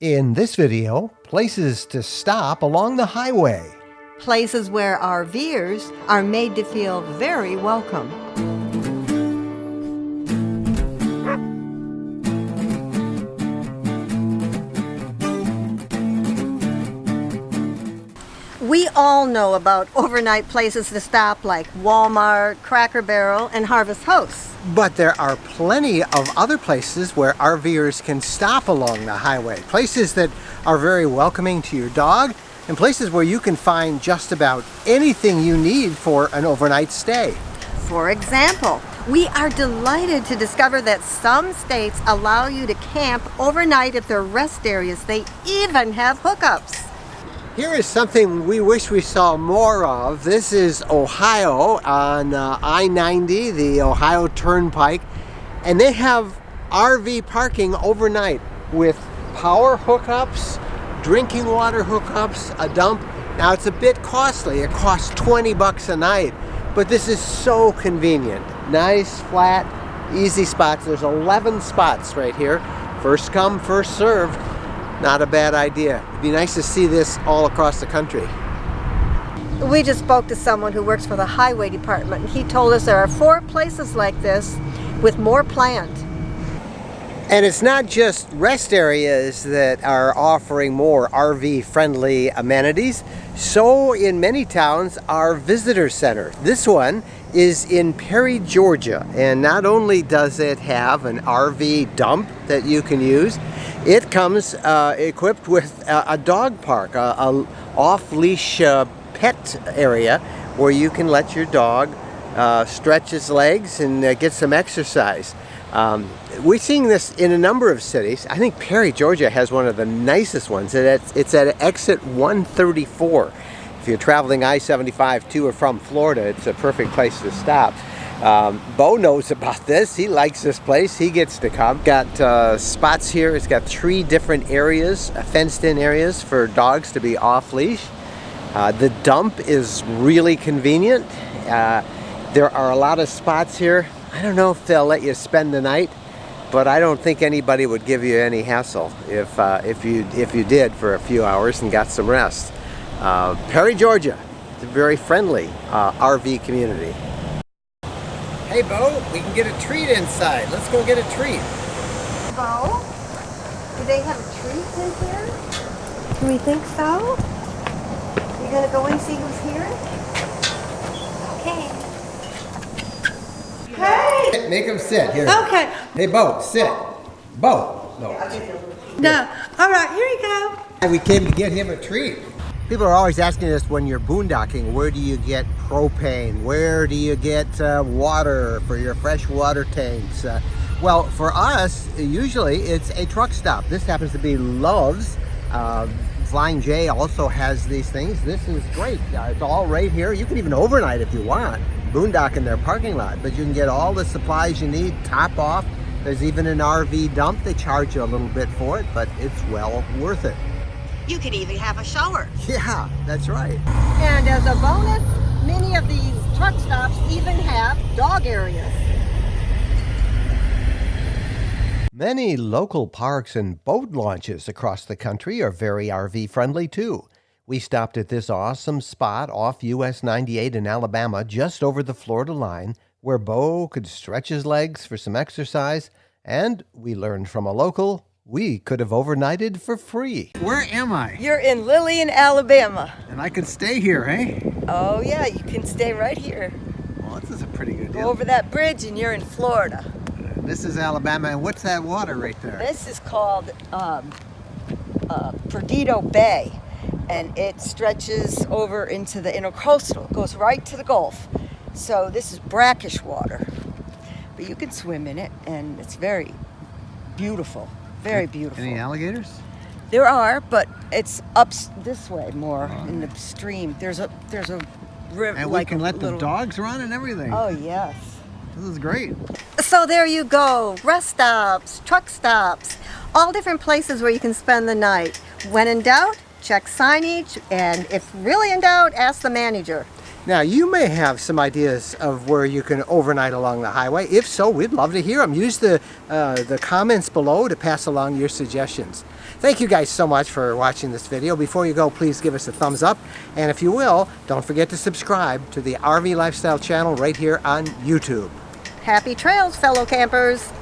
In this video, places to stop along the highway. Places where our RVers are made to feel very welcome. We all know about overnight places to stop like Walmart, Cracker Barrel, and Harvest Hosts. But there are plenty of other places where RVers can stop along the highway. Places that are very welcoming to your dog and places where you can find just about anything you need for an overnight stay. For example, we are delighted to discover that some states allow you to camp overnight at their rest areas. They even have hookups. Here is something we wish we saw more of. This is Ohio on uh, I-90, the Ohio Turnpike, and they have RV parking overnight with power hookups, drinking water hookups, a dump. Now it's a bit costly. It costs 20 bucks a night, but this is so convenient. Nice, flat, easy spots. There's 11 spots right here. First come, first served not a bad idea. It'd be nice to see this all across the country. We just spoke to someone who works for the highway department and he told us there are four places like this with more planned. And it's not just rest areas that are offering more RV friendly amenities. So in many towns are visitor centers. This one is in Perry, Georgia. And not only does it have an RV dump that you can use, it comes uh, equipped with a, a, dog park, a, a off-leash uh, pet area where you can let your dog uh, stretch his legs and uh, get some exercise. Um, we're seeing this in a number of cities. I think Perry, Georgia has one of the nicest ones. It's, it's at exit 134. If you're traveling I-75 to or from Florida, it's a perfect place to stop. Um, Bo knows about this. He likes this place. He gets to come. Got uh, spots here. It's got three different areas, uh, fenced-in areas for dogs to be off-leash. Uh, the dump is really convenient. Uh, there are a lot of spots here. I don't know if they'll let you spend the night, but I don't think anybody would give you any hassle if, uh, if, you, if you did for a few hours and got some rest. Uh, Perry, Georgia. It's a very friendly RV community. Hey, Bo, we can get a treat inside. Let's go get a treat. Bo, do they have a treat in here? Do we think so? You gonna go and see who's here? Okay. Hey! Make him sit here. Okay. Hey, Bo, sit. Bo. No. No. All right, here you go. And We came to get him a treat. People are always asking us when you're boondocking, where do you get propane? Where do you get uh, water for your fresh water tanks? Uh, well, for us, usually it's a truck stop. This happens to be Love's. Uh, Flying J also has these things. This is great. Uh, it's all right here. You can even overnight if you want. Boondock in their parking lot, but you can get all the supplies you need, top off. There's even an RV dump. They charge you a little bit for it, but it's well worth it. You could even have a shower. Yeah, that's right. And as a bonus, many of these truck stops even have dog areas. Many local parks and boat launches across the country are very RV friendly too. We stopped at this awesome spot off US 98 in Alabama just over the Florida line where Bo could stretch his legs for some exercise and we learned from a local we could have overnighted for free. Where am I? You're in Lillian, Alabama. And I could stay here, hey? Oh yeah, you can stay right here. Well, this is a pretty good deal. Go over that bridge and you're in Florida. Uh, this is Alabama, and what's that water right there? This is called um, uh, Perdido Bay, and it stretches over into the intercoastal. It goes right to the Gulf. So this is brackish water, but you can swim in it, and it's very beautiful. Very beautiful. Any alligators? There are, but it's up this way more oh. in the stream. There's a there's a river. And like we can let little... the dogs run and everything. Oh yes. This is great. So there you go. Rest stops, truck stops, all different places where you can spend the night. When in doubt, check signage, and if really in doubt, ask the manager. Now, you may have some ideas of where you can overnight along the highway. If so, we'd love to hear them. Use the, uh, the comments below to pass along your suggestions. Thank you guys so much for watching this video. Before you go, please give us a thumbs up. And if you will, don't forget to subscribe to the RV Lifestyle channel right here on YouTube. Happy trails, fellow campers!